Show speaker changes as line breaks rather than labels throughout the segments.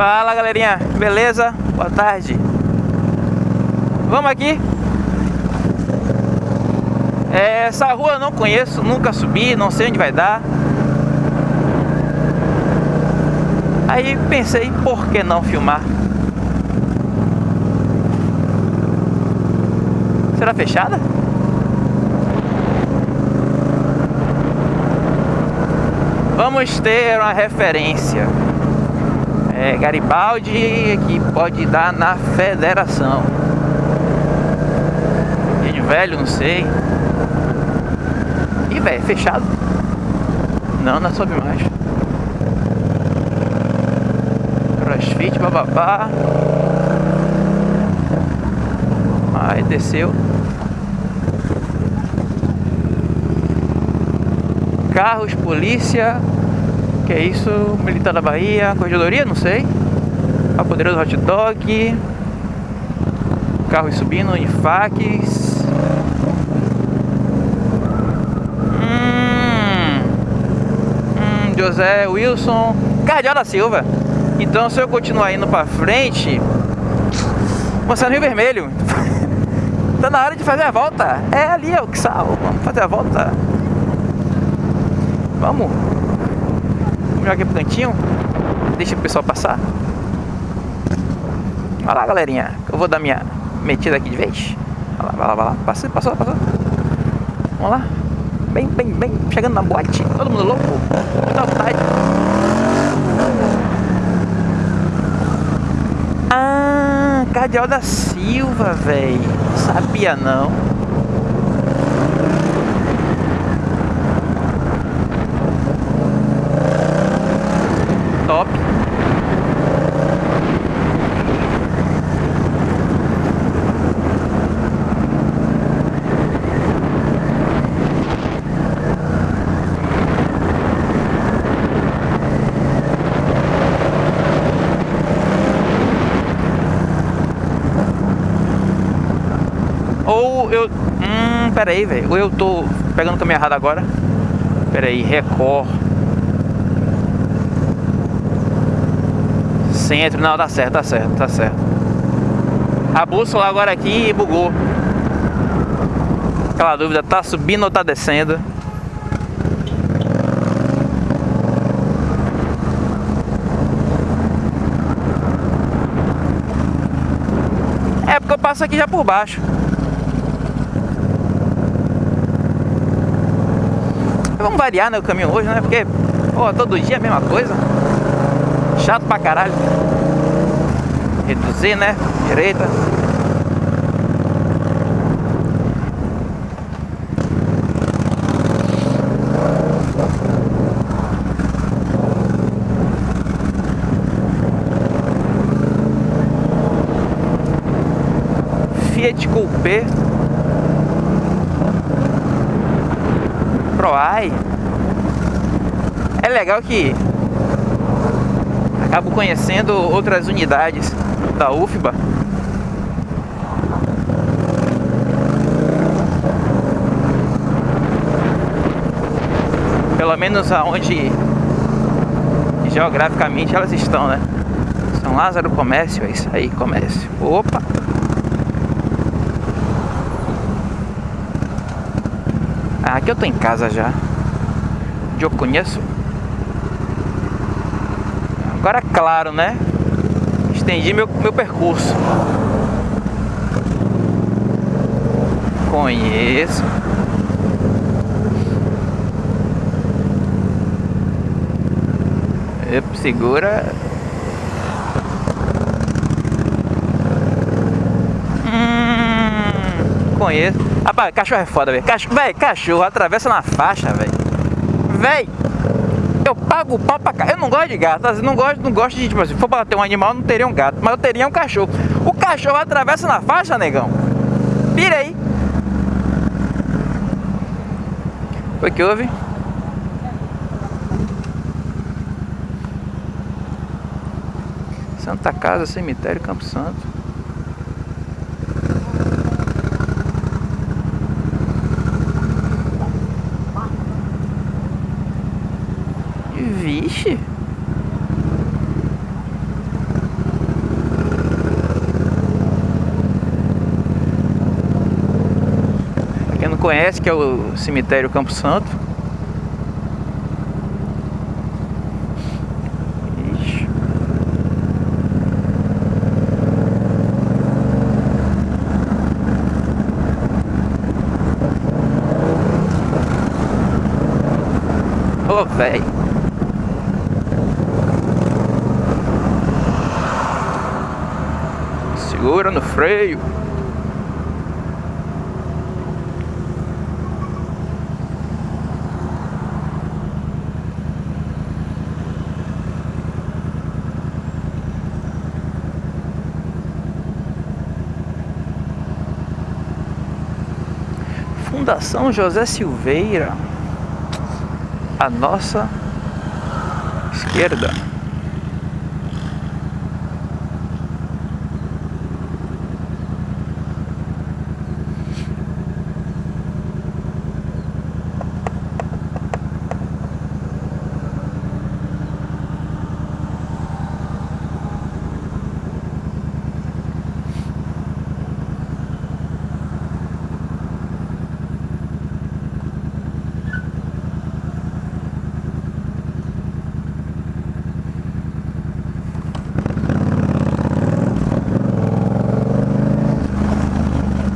Fala galerinha, beleza? Boa tarde. Vamos aqui. É, essa rua eu não conheço, nunca subi, não sei onde vai dar. Aí pensei, por que não filmar? Será fechada? Vamos ter uma referência. É, Garibaldi que pode dar na federação. Gente velho, não sei. Ih, velho, fechado. Não, não sobe mais. Crossfit, bababá. Aí desceu. Carros, polícia. Que é isso? Militar da Bahia, corregedoria, não sei. A poderoso hot dog. Carros subindo, faques. Hum, hum, José Wilson. Cardeal da Silva. Então se eu continuar indo pra frente. Mostrando Rio Vermelho. tá na hora de fazer a volta. É ali, é o que sal. Vamos fazer a volta. Vamos. Jogar aqui pro cantinho. Deixa o pessoal passar. Olha lá, galerinha. Eu vou dar minha metida aqui de vez. Vai lá, vai lá, vai lá. Passou, passou, passou. Vamos lá. Bem, bem, bem. Chegando na boate. Todo mundo louco. Muita vontade. Ah, Cardeal da Silva, velho. Sabia não. Eu... Hum, pera aí, velho. Ou eu tô pegando o caminho errado agora. Pera aí, Record. centro. Não, tá certo, tá certo, tá certo. A bússola agora aqui bugou. Aquela dúvida, tá subindo ou tá descendo? É porque eu passo aqui já por baixo. Vamos variar né, o caminho hoje, né? Porque, pô, todo dia a mesma coisa. Chato pra caralho. Reduzir, né? Direita. Fiat Coupé Proai É legal que acabo conhecendo outras unidades da UFBA. Pelo menos aonde geograficamente elas estão, né? São Lázaro Comércio, é isso aí, comércio. Opa! Ah, aqui eu tô em casa já. Eu conheço Agora, claro, né? Estendi meu, meu percurso. Conheço. Segura. Conheço. Rapaz, cachorro é foda, velho. Cachorro, véio, cachorro atravessa na faixa, velho. Velho eu pago o pau pra cá. Eu não gosto de gato, não gosto, não gosto de, tipo assim, se for pra ter um animal, não teria um gato, mas eu teria um cachorro. O cachorro atravessa na faixa, negão. Vira aí. Foi que houve? Santa Casa, Cemitério, Campo Santo. Vixe! Quem não conhece, que é o cemitério Campo Santo. Vixe. Oh, velho. Segura no freio. Fundação José Silveira. A nossa esquerda.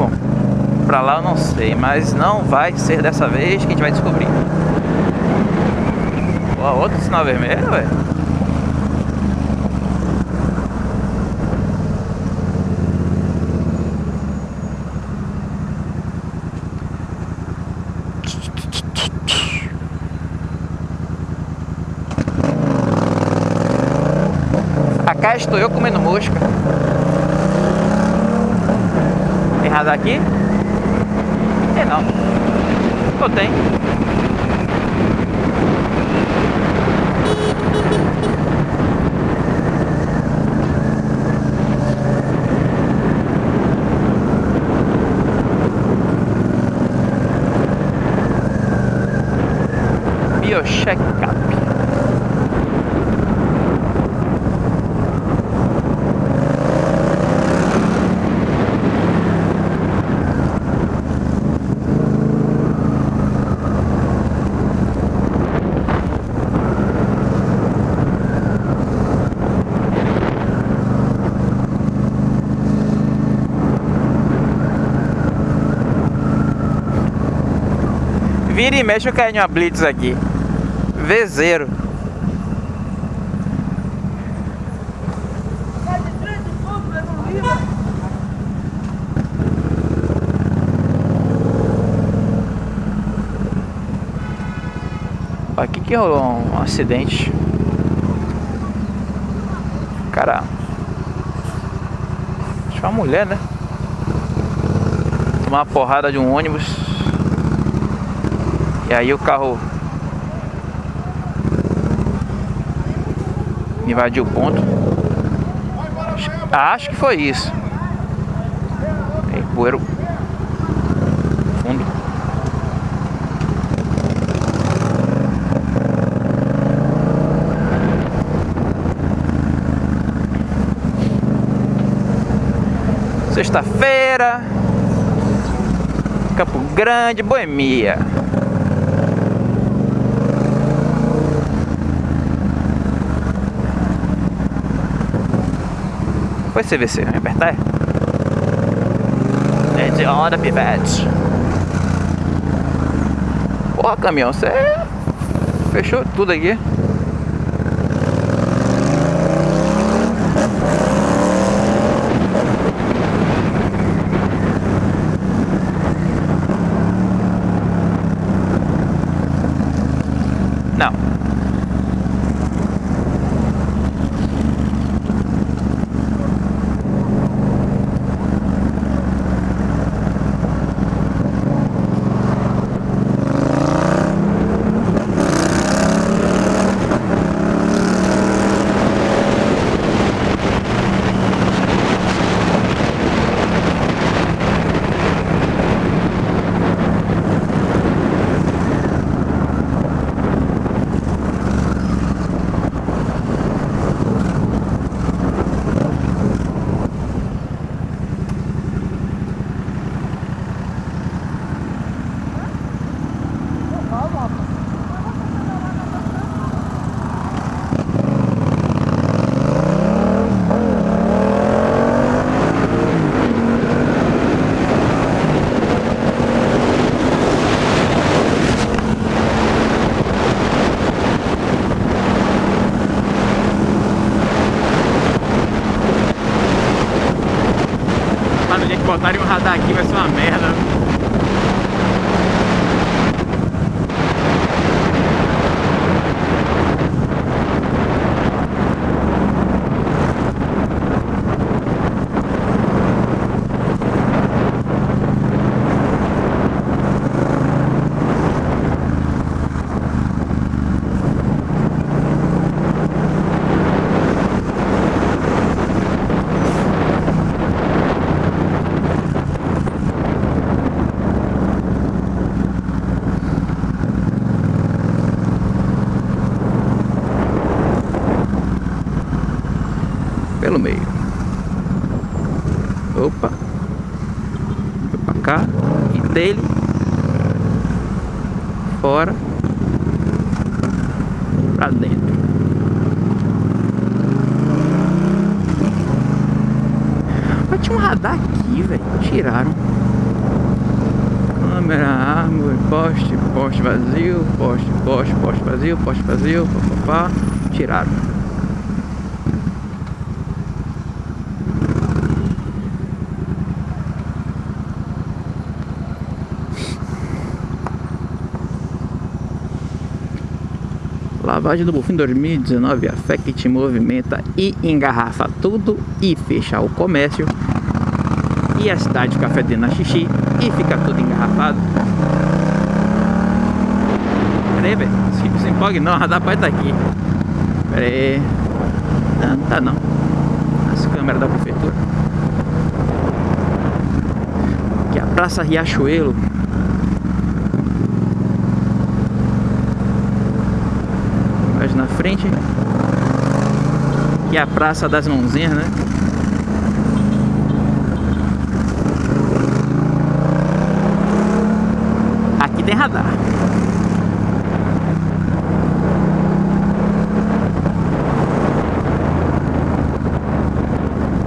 Bom, pra lá eu não sei, mas não vai ser dessa vez que a gente vai descobrir. Ó, outro sinal vermelho, velho. Cá estou eu comendo mosca. Aqui? Tem não. Ou tem? Vira e mexe eu caio em uma blitz aqui. Vezeiro. Aqui que rolou um acidente. Cara. Acho é uma mulher, né? Tomar uma porrada de um ônibus. E aí o carro invadiu o ponto. Acho, que foi isso. Tem poeira fundo. Sexta-feira, Campo Grande, Boemia. Foi CVC, vai apertar? É de hora, pivete. Porra, caminhão, você fechou tudo aqui. Não. Botarem um radar aqui vai ser uma merda. pelo meio. Opa. Foi pra cá. E dele. Fora. Pra dentro. Mas tinha um radar aqui, velho. Tiraram. Câmera, árvore, poste, poste vazio, poste, poste, poste vazio, poste vazio, papapá. Tiraram.
Lavagem do Bufim 2019, a fé que te movimenta e engarrafa tudo e fecha o comércio. E a cidade de Café na xixi e fica tudo engarrafado. Pera aí, velho. Se, empolgue não, a radar pai tá aqui. Pera aí. Não, não tá não. As câmeras da prefeitura. É a Praça Riachuelo na frente. Que é a Praça das Mãozinhas, né? Aqui tem radar.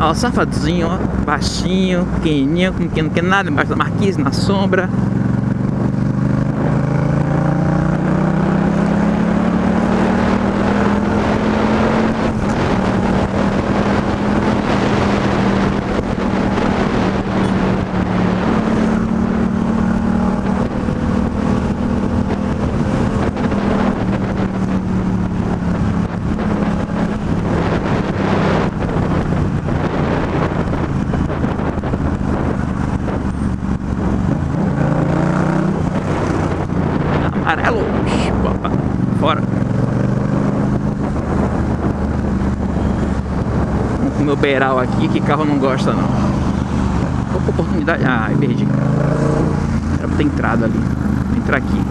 Ó, safadinho, ó, baixinho, pequenininho, que não quer nada, embaixo da marquise, na sombra. amarelo. Opa, fora. O meu beiral aqui, que carro não gosta não. Oportunidade. Ah, perdi. Era pra ter entrado ali. Vou entrar aqui.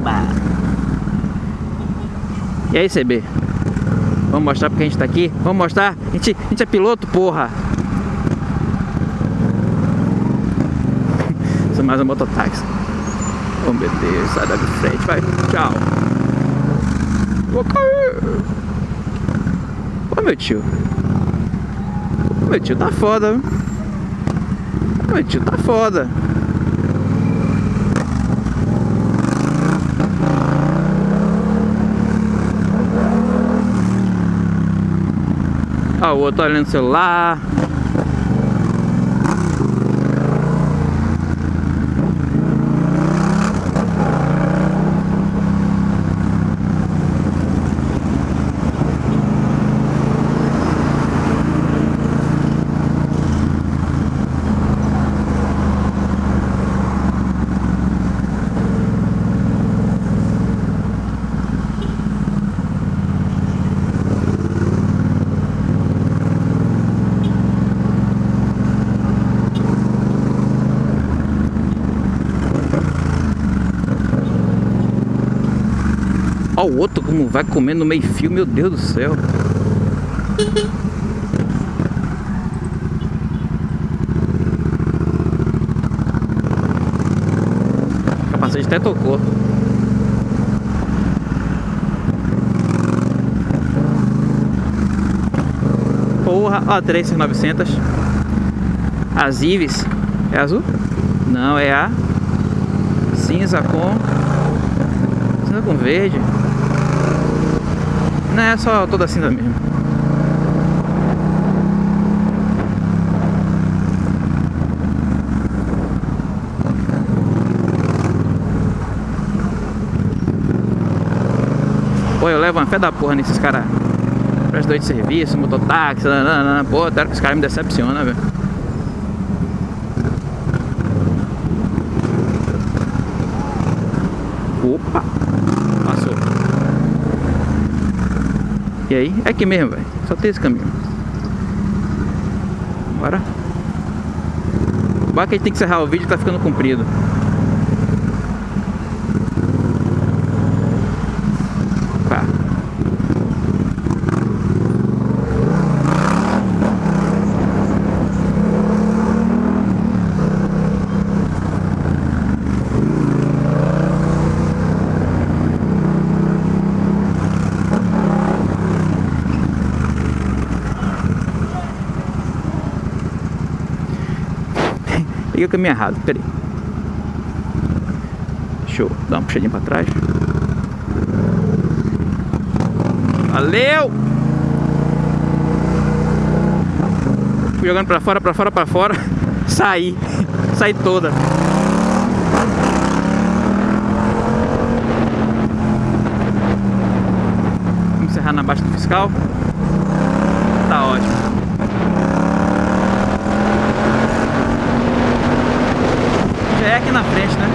Oba. E aí, CB? Vamos mostrar porque a gente tá aqui? Vamos mostrar? A gente, a gente é piloto, porra! Isso é mais um mototáxi. Oh, meu Deus, sai da frente, vai. Tchau. Vou cair. Ô, meu tio. Meu tio tá foda, Meu tio tá foda. Ó, o outro olhando o celular. O outro como vai comendo no meio fio, meu Deus do céu. O capacete Até tocou. Porra, ó, 3900. As Ives. É azul? Não, é a cinza com cinza com verde. Não é só toda cinza mesmo. Pô, eu levo uma fé da porra nesses caras prestador de serviço, mototáxi, nanana. pô, até que os caras me decepcionam, velho. Opa! Passou. E aí? É aqui mesmo, velho. Só tem esse caminho. Bora. Bora que a gente tem que encerrar o vídeo tá ficando comprido. Tá. Peguei o caminho errado, peraí. Deixa eu dar uma puxadinha pra trás. Valeu! Fui jogando pra fora, pra fora, pra fora. Saí. Saí toda. Vamos encerrar na baixa do fiscal. aqui na frente, né?